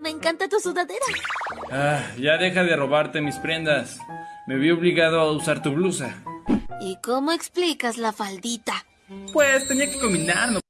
Me encanta tu sudadera. Ah, ya deja de robarte mis prendas. Me vi obligado a usar tu blusa. ¿Y cómo explicas la faldita? Pues tenía que combinarlo.